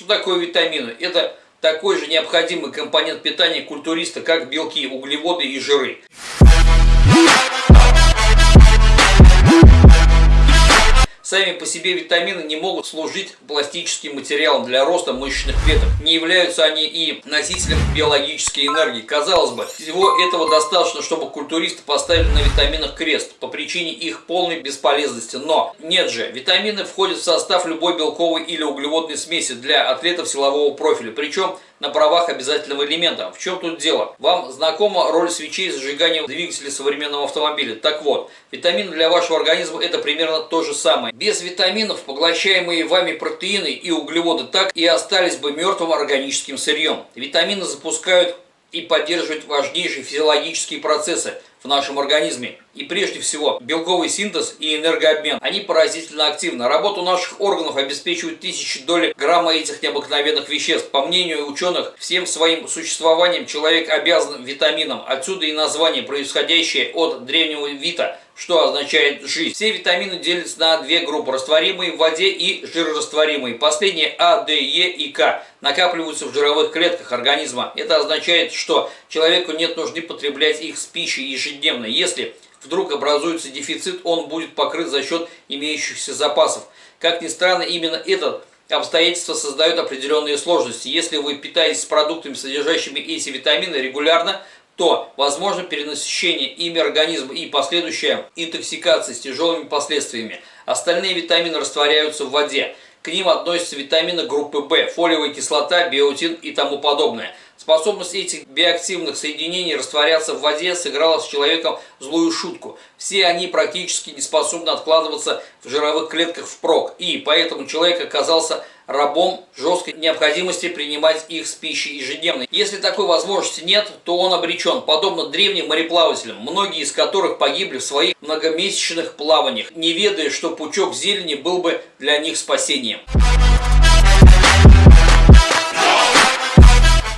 Что такое витамины? Это такой же необходимый компонент питания культуриста, как белки, углеводы и жиры. Сами по себе витамины не могут служить пластическим материалом для роста мышечных клеток. Не являются они и носителем биологической энергии. Казалось бы, всего этого достаточно, чтобы культуристы поставили на витаминах крест по причине их полной бесполезности. Но нет же, витамины входят в состав любой белковой или углеводной смеси для атлетов силового профиля. Причем на правах обязательного элемента. В чем тут дело? Вам знакома роль свечей зажигания двигателя современного автомобиля. Так вот, витамины для вашего организма это примерно то же самое. Без витаминов поглощаемые вами протеины и углеводы так и остались бы мертвым органическим сырьем. Витамины запускают и поддерживают важнейшие физиологические процессы – в нашем организме. И прежде всего белковый синтез и энергообмен. Они поразительно активны. Работу наших органов обеспечивают тысячи доли грамма этих необыкновенных веществ. По мнению ученых, всем своим существованием человек обязан витаминам. Отсюда и название, происходящее от древнего вита – что означает жизнь. Все витамины делятся на две группы, растворимые в воде и жирорастворимые. Последние А, Д, Е и К накапливаются в жировых клетках организма. Это означает, что человеку нет нужды потреблять их с пищей ежедневно. Если вдруг образуется дефицит, он будет покрыт за счет имеющихся запасов. Как ни странно, именно этот обстоятельства создают определенные сложности. Если вы питаетесь продуктами, содержащими эти витамины регулярно, то возможно перенасыщение ими организма и последующая интоксикация с тяжелыми последствиями. Остальные витамины растворяются в воде. К ним относятся витамины группы В, фолиевая кислота, биотин и тому подобное. Способность этих биоактивных соединений растворяться в воде сыграла с человеком злую шутку. Все они практически не способны откладываться в жировых клетках впрок, и поэтому человек оказался рабом жесткой необходимости принимать их с пищей ежедневно. Если такой возможности нет, то он обречен, подобно древним мореплавателям, многие из которых погибли в своих многомесячных плаваниях, не ведая, что пучок зелени был бы для них спасением.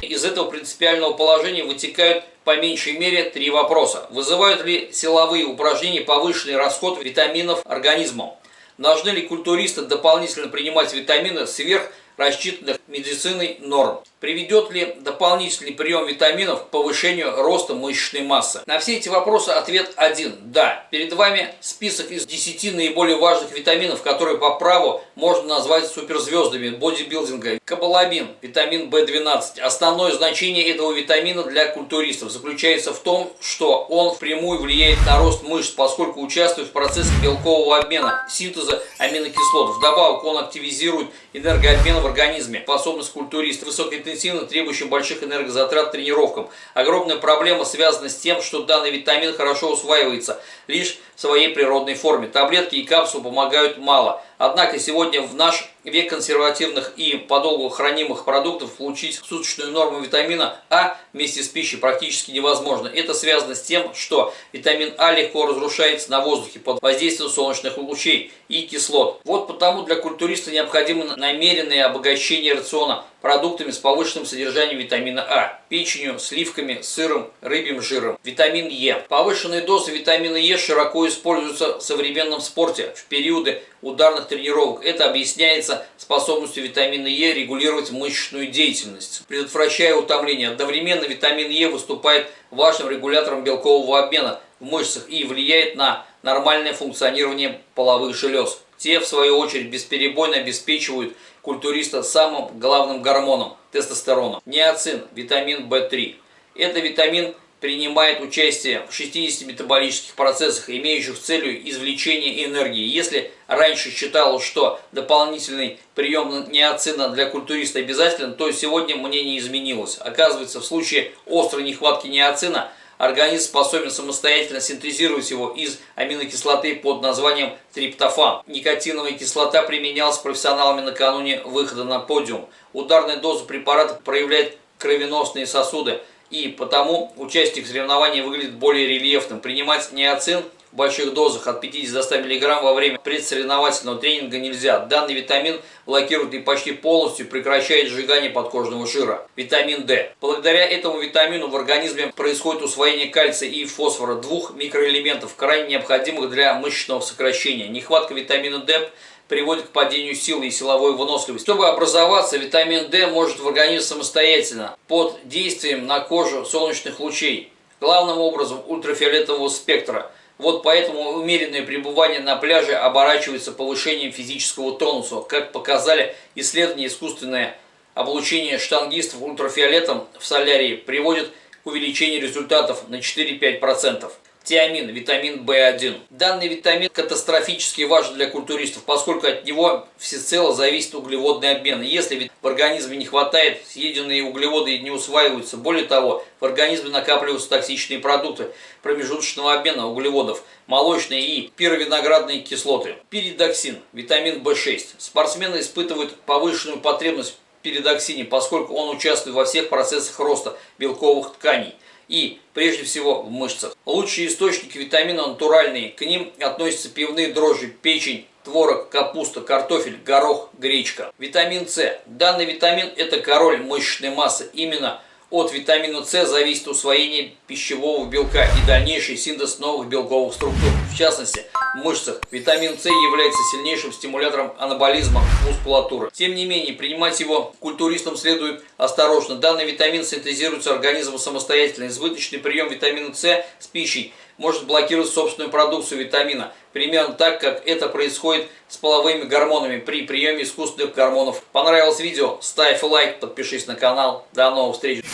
Из этого принципиального положения вытекают по меньшей мере три вопроса. Вызывают ли силовые упражнения повышенный расход витаминов организмом? Должны ли культуристы дополнительно принимать витамины сверх рассчитанных медициной норм? Приведет ли дополнительный прием витаминов к повышению роста мышечной массы? На все эти вопросы ответ один – да. Перед вами список из 10 наиболее важных витаминов, которые по праву можно назвать суперзвездами бодибилдинга. Кабаламин, витамин В12. Основное значение этого витамина для культуристов заключается в том, что он впрямую влияет на рост мышц, поскольку участвует в процессе белкового обмена, синтеза аминокислот. Вдобавок он активизирует энергообмен в организме, способность культуриста, высокой интенсивно требующим больших энергозатрат тренировкам. Огромная проблема связана с тем, что данный витамин хорошо усваивается лишь в своей природной форме. Таблетки и капсулы помогают мало. Однако сегодня в наш век консервативных и подолгу хранимых продуктов получить суточную норму витамина А вместе с пищей практически невозможно. Это связано с тем, что витамин А легко разрушается на воздухе под воздействием солнечных лучей и кислот. Вот потому для культуриста необходимо намеренное обогащение рациона продуктами с повышенным содержанием витамина А, печенью, сливками, сыром, рыбьим жиром. Витамин Е. Повышенные дозы витамина Е широко используются в современном спорте в периоды ударных тренировок. Это объясняется способностью витамина Е регулировать мышечную деятельность, предотвращая утомление. Одновременно витамин Е выступает важным регулятором белкового обмена в мышцах и влияет на нормальное функционирование половых желез. Те, в свою очередь, бесперебойно обеспечивают культуриста самым главным гормоном – тестостероном. Неоцин, витамин В3. Это витамин принимает участие в 60 метаболических процессах, имеющих целью извлечение энергии. Если раньше считалось, что дополнительный прием неоцина для культуриста обязателен, то сегодня мнение изменилось. Оказывается, в случае острой нехватки неоцина организм способен самостоятельно синтезировать его из аминокислоты под названием триптофан. Никотиновая кислота применялась профессионалами накануне выхода на подиум. Ударная доза препарата проявляет кровеносные сосуды – и потому участник соревнований выглядит более рельефным. Принимать неоцин больших дозах от 50 до 100 мг во время предсоревновательного тренинга нельзя. Данный витамин блокирует и почти полностью прекращает сжигание подкожного жира. Витамин D. Благодаря этому витамину в организме происходит усвоение кальция и фосфора, двух микроэлементов, крайне необходимых для мышечного сокращения. Нехватка витамина D приводит к падению силы и силовой выносливости. Чтобы образоваться, витамин D может в организме самостоятельно под действием на кожу солнечных лучей, главным образом ультрафиолетового спектра. Вот поэтому умеренное пребывание на пляже оборачивается повышением физического тонуса, как показали исследования искусственное облучение штангистов ультрафиолетом в солярии приводит к увеличению результатов на 4-5%. Тиамин, витамин В1. Данный витамин катастрофически важен для культуристов, поскольку от него всецело зависит углеводный обмен. Если в организме не хватает, съеденные углеводы не усваиваются. Более того, в организме накапливаются токсичные продукты промежуточного обмена углеводов, молочные и пировиноградные кислоты. Пиридоксин, витамин В6. Спортсмены испытывают повышенную потребность в пиридоксине, поскольку он участвует во всех процессах роста белковых тканей и, прежде всего, в мышцах. Лучшие источники витамина натуральные. К ним относятся пивные дрожжи, печень, творог, капуста, картофель, горох, гречка. Витамин С. Данный витамин – это король мышечной массы. Именно от витамина С зависит усвоение пищевого белка и дальнейший синтез новых белковых структур. В частности, в мышцах витамин С является сильнейшим стимулятором анаболизма мускулатуры. Тем не менее, принимать его культуристам следует осторожно. Данный витамин синтезируется организмом самостоятельно. Избыточный прием витамина С с пищей может блокировать собственную продукцию витамина, примерно так, как это происходит с половыми гормонами при приеме искусственных гормонов. Понравилось видео? Ставь лайк, подпишись на канал. До новых встреч!